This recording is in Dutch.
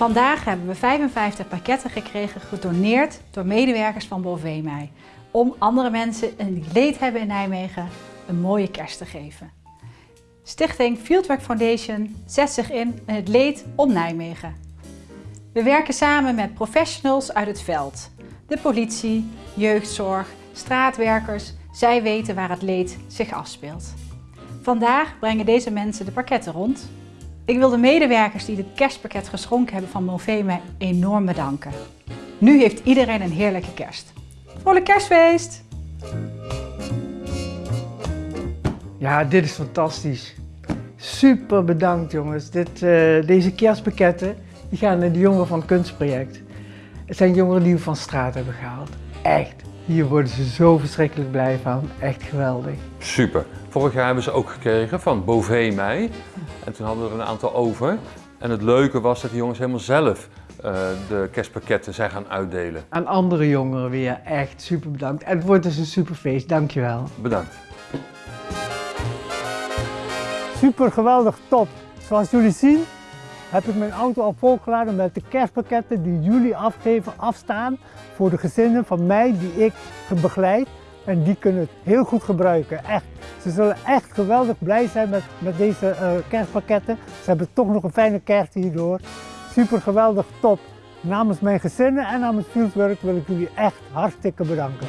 Vandaag hebben we 55 pakketten gekregen gedoneerd door medewerkers van Bovemij om andere mensen die leed hebben in Nijmegen een mooie kerst te geven. Stichting Fieldwork Foundation zet zich in in het leed om Nijmegen. We werken samen met professionals uit het veld, de politie, jeugdzorg, straatwerkers. Zij weten waar het leed zich afspeelt. Vandaag brengen deze mensen de pakketten rond. Ik wil de medewerkers die dit kerstpakket geschonken hebben van Movema enorm bedanken. Nu heeft iedereen een heerlijke kerst. Vrolijk kerstfeest! Ja, dit is fantastisch. Super bedankt jongens. Dit, uh, deze kerstpakketten die gaan naar de jongeren van het kunstproject. Het zijn jongeren die we van straat hebben gehaald. Echt. Hier worden ze zo verschrikkelijk blij van. Echt geweldig. Super. Vorig jaar hebben ze ook gekregen van Bové mij. En toen hadden we er een aantal over. En het leuke was dat de jongens helemaal zelf uh, de kerstpakketten zijn gaan uitdelen. Aan andere jongeren weer echt super bedankt. En het wordt dus een super feest. Dankjewel. Bedankt. Super geweldig top. Zoals jullie zien heb ik mijn auto al volgeladen met de kerstpakketten die jullie afgeven, afstaan voor de gezinnen van mij die ik begeleid. En die kunnen het heel goed gebruiken, echt. Ze zullen echt geweldig blij zijn met, met deze uh, kerstpakketten. Ze hebben toch nog een fijne kerst hierdoor. Super geweldig, top. Namens mijn gezinnen en namens Fieldwork wil ik jullie echt hartstikke bedanken.